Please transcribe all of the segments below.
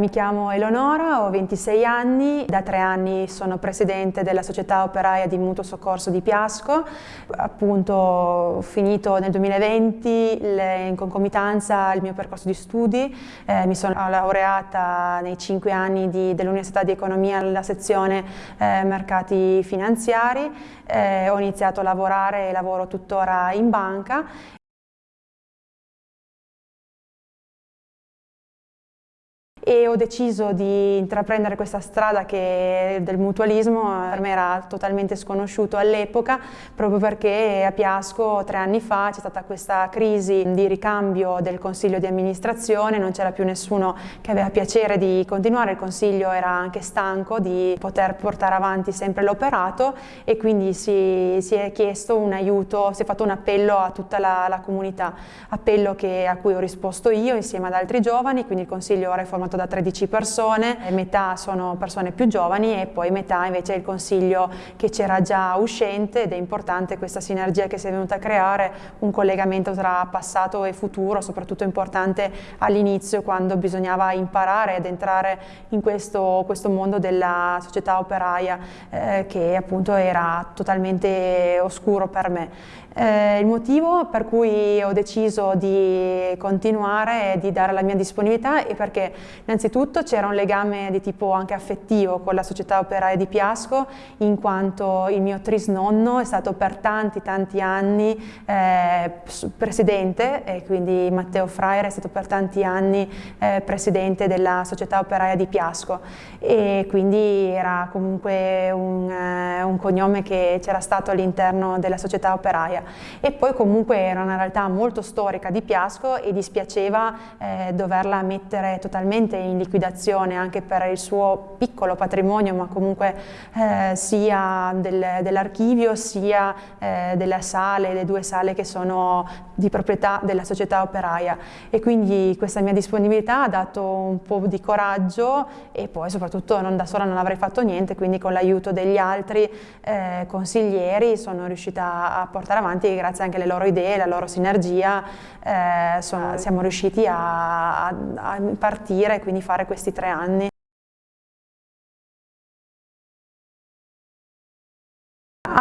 mi chiamo Eleonora, ho 26 anni, da tre anni sono presidente della società operaia di mutuo soccorso di Piasco, appunto ho finito nel 2020 le, in concomitanza il mio percorso di studi, eh, mi sono laureata nei cinque anni dell'Università di Economia alla sezione eh, mercati finanziari, eh, ho iniziato a lavorare e lavoro tuttora in banca e ho deciso di intraprendere questa strada del mutualismo per me era totalmente sconosciuto all'epoca proprio perché a Piasco tre anni fa c'è stata questa crisi di ricambio del consiglio di amministrazione, non c'era più nessuno che aveva piacere di continuare, il consiglio era anche stanco di poter portare avanti sempre l'operato e quindi si, si, è chiesto un aiuto, si è fatto un appello a tutta la, la comunità, appello che, a cui ho risposto io insieme ad altri giovani, quindi il consiglio ora è formato da 13 persone, metà sono persone più giovani e poi metà invece è il consiglio che c'era già uscente ed è importante questa sinergia che si è venuta a creare, un collegamento tra passato e futuro, soprattutto importante all'inizio quando bisognava imparare ad entrare in questo, questo mondo della società operaia eh, che appunto era totalmente oscuro per me. Eh, il motivo per cui ho deciso di continuare e di dare la mia disponibilità è perché innanzitutto c'era un legame di tipo anche affettivo con la società operaia di Piasco in quanto il mio trisnonno è stato per tanti tanti anni eh, presidente e quindi Matteo Fraire è stato per tanti anni eh, presidente della società operaia di Piasco. E quindi era comunque un, eh, un cognome che c'era stato all'interno della società operaia. E poi comunque era una realtà molto storica di Piasco e dispiaceva eh, doverla mettere totalmente in liquidazione anche per il suo piccolo patrimonio ma comunque eh, sia del, dell'archivio sia eh, delle sale, le due sale che sono di proprietà della società operaia. E quindi questa mia disponibilità ha dato un po' di coraggio e poi soprattutto non da sola non avrei fatto niente quindi con l'aiuto degli altri eh, consiglieri sono riuscita a portare avanti avanti grazie anche alle loro idee, alla loro sinergia eh, sono, siamo riusciti a, a, partire e quindi fare questi tre anni.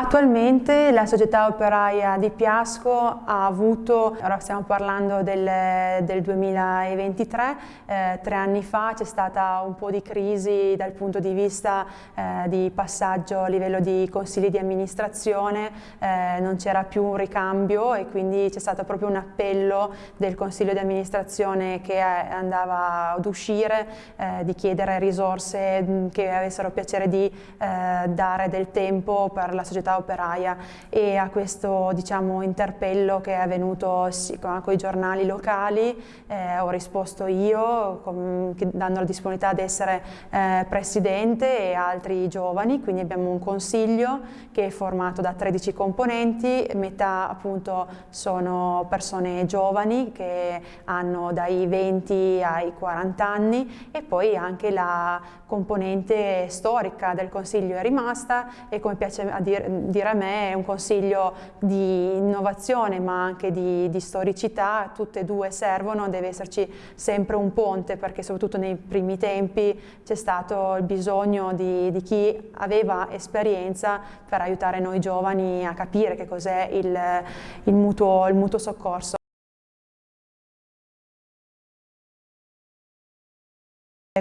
Attualmente la società operaia di Piasco ha avuto, ora stiamo parlando del, del 2023, eh, tre anni fa c'è stata un po' di crisi dal punto di vista eh, di passaggio a livello di consigli di amministrazione, eh, non c'era più un ricambio e quindi c'è stato proprio un appello del consiglio di amministrazione che andava ad uscire eh, di chiedere risorse mm, che avessero piacere di eh, dare del tempo per la società società operaia e a questo diciamo, interpello che è avvenuto con, i giornali locali eh, ho risposto io con, dando la disponibilità di essere eh, presidente e altri giovani, quindi abbiamo un consiglio che è formato da 13 componenti, metà appunto sono persone giovani che hanno dai 20 ai 40 anni e poi anche la componente storica del consiglio è rimasta e come piace a dire, dire a me è un consiglio di innovazione ma anche di, di storicità, tutte e due servono, deve esserci sempre un ponte perché soprattutto nei primi tempi c'è stato il bisogno di, di, chi aveva esperienza per aiutare noi giovani a capire che cos'è il, il, il mutuo soccorso.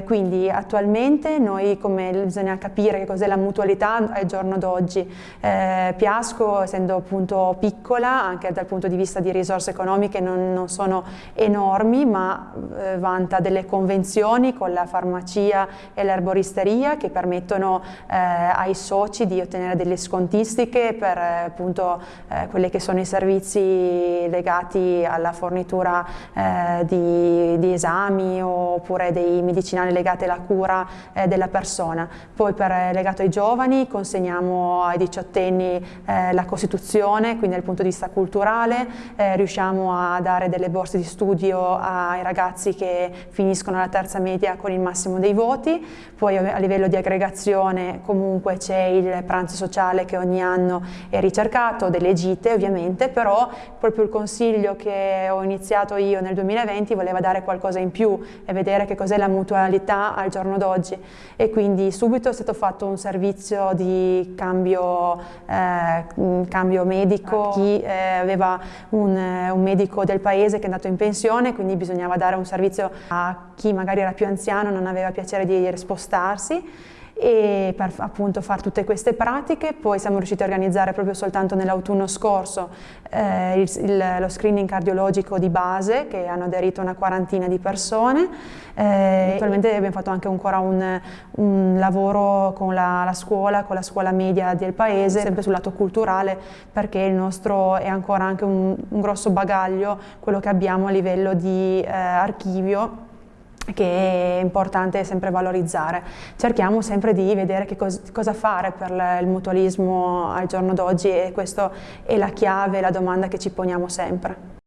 Quindi attualmente noi come bisogna capire che cos'è la mutualità al giorno d'oggi. Eh, Piasco essendo appunto piccola anche dal punto di vista di risorse economiche non, non sono enormi ma eh, vanta delle convenzioni con la farmacia e l'erboristeria che permettono eh, ai soci di ottenere delle scontistiche per eh, appunto eh, quelli che sono i servizi legati alla fornitura eh, di, di esami oppure dei medicinali medicinali legate alla cura eh, della persona. Poi per, eh, legato ai giovani consegniamo ai diciottenni eh, la Costituzione, quindi dal punto di vista culturale, eh, riusciamo a dare delle borse di studio ai ragazzi che finiscono la terza media con il massimo dei voti, poi a livello di aggregazione comunque c'è il pranzo sociale che ogni anno è ricercato, delle gite ovviamente, però proprio il consiglio che ho iniziato io nel 2020 voleva dare qualcosa in più e vedere che cos'è la mutua mutualità al giorno d'oggi. E quindi subito è stato fatto un servizio di cambio, eh, cambio medico, chi eh, aveva un, un medico del paese che è andato in pensione, quindi bisognava dare un servizio a chi magari era più anziano, non aveva piacere di spostarsi e per appunto fare tutte queste pratiche, poi siamo riusciti a organizzare proprio soltanto nell'autunno scorso eh, il, il, lo screening cardiologico di base che hanno aderito una quarantina di persone, eh, attualmente abbiamo fatto anche ancora un, un lavoro con la, la, scuola, con la scuola media del paese, sempre sul lato culturale perché il nostro è ancora anche un, un grosso bagaglio quello che abbiamo a livello di eh, archivio che è importante sempre valorizzare. Cerchiamo sempre di vedere che cos cosa fare per il mutualismo al giorno d'oggi e questa è la chiave, la domanda che ci poniamo sempre.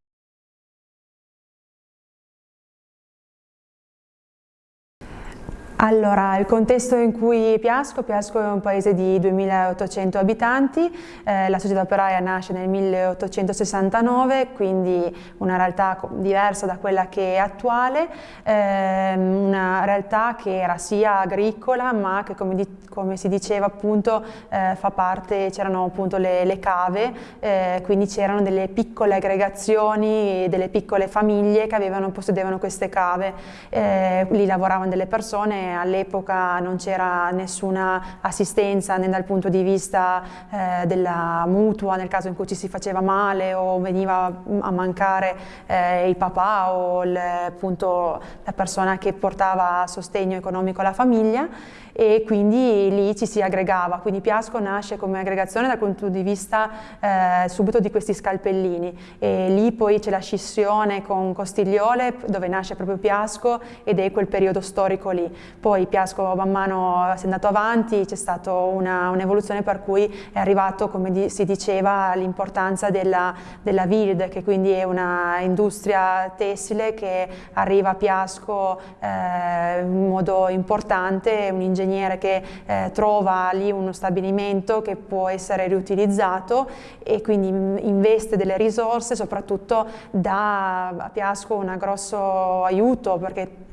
Allora, il contesto in cui Piasco, Piasco è un paese di 2800 abitanti, eh, la società operaia nasce nel 1869, quindi una realtà diversa da quella che è attuale, eh, una realtà che era sia agricola ma che come, di, come si diceva appunto eh, fa parte, c'erano appunto le, le cave, eh, quindi c'erano delle piccole aggregazioni, delle piccole famiglie che avevano, possedevano queste cave, eh, lì lavoravano delle persone all'epoca non c'era nessuna assistenza né dal punto di vista eh, della mutua nel caso in cui ci si faceva male o veniva a mancare eh, il papà o il, appunto, la persona che portava sostegno economico alla famiglia e quindi lì ci si aggregava, quindi Piasco nasce come aggregazione dal punto di vista eh, subito di questi scalpellini e lì poi c'è la scissione con Costigliole dove nasce proprio Piasco ed è quel periodo storico lì. Poi Piasco man mano si è andato avanti, c'è stata un'evoluzione un per cui è arrivato, come di, si diceva, l'importanza della, della VILD, che quindi è una industria tessile che arriva a Piasco eh, in modo importante, un ingegnere che eh, trova lì uno stabilimento che può essere riutilizzato e quindi investe delle risorse, soprattutto dà a Piasco un grosso aiuto perché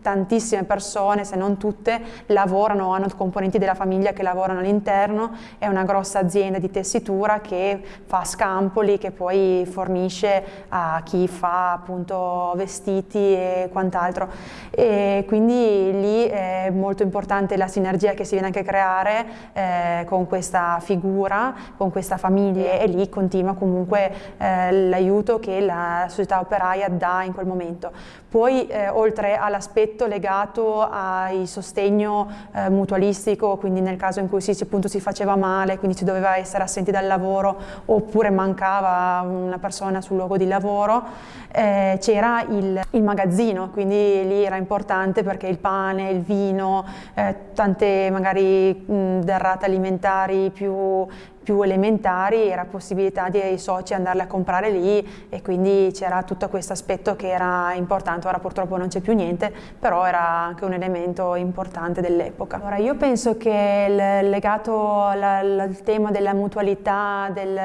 tantissime persone, se non tutte, lavorano, hanno componenti della famiglia che lavorano all'interno, è una grossa azienda di tessitura che fa scampoli, che poi fornisce a chi fa appunto vestiti e quant'altro. E quindi lì è molto importante la sinergia che si viene anche a creare eh, con questa figura, con questa famiglia e lì continua comunque eh, l'aiuto che la società operaia dà in quel momento. Poi eh, oltre a all'aspetto legato al sostegno eh, mutualistico, quindi nel caso in cui si, appunto, si faceva male, quindi si doveva essere assenti dal lavoro oppure mancava una persona sul luogo di lavoro, eh, c'era il, il, magazzino, quindi lì era importante perché il pane, il vino, eh, tante magari mh, derrate alimentari più più elementari era possibilità dei soci andarle a comprare lì e quindi c'era tutto questo aspetto che era importante, ora purtroppo non c'è più niente, però era anche un elemento importante dell'epoca. Allora io penso che legato al, al tema della mutualità, del,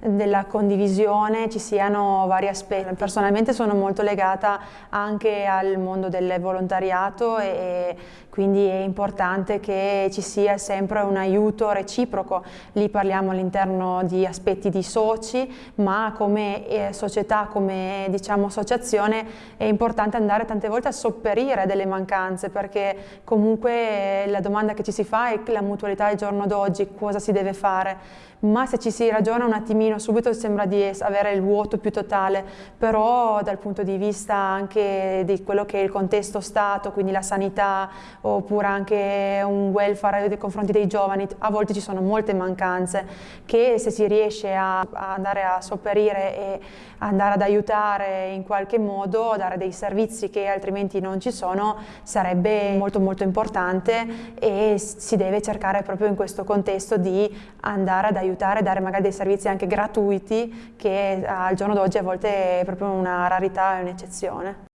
della condivisione ci siano vari aspetti. Personalmente sono molto legata anche al mondo del volontariato e quindi è importante che ci sia sempre un aiuto reciproco. Lì parliamo all'interno di aspetti di soci, ma come eh, società, come diciamo associazione è importante andare tante volte a sopperire delle mancanze perché comunque la domanda che ci si fa è la mutualità del giorno d'oggi, cosa si deve fare. Ma se ci si ragiona un attimino subito sembra di avere il vuoto più totale, però dal punto di vista anche di quello che è il contesto Stato, quindi la sanità oppure anche un welfare nei confronti dei giovani, a volte ci sono molte mancanze che se si riesce a, a andare a sopperire e andare ad aiutare in qualche modo, dare dei servizi che altrimenti non ci sono, sarebbe molto molto importante e si deve cercare proprio in questo contesto di andare ad aiutare, dare magari dei servizi anche gratuiti che al giorno d'oggi a volte è proprio una rarità e un'eccezione.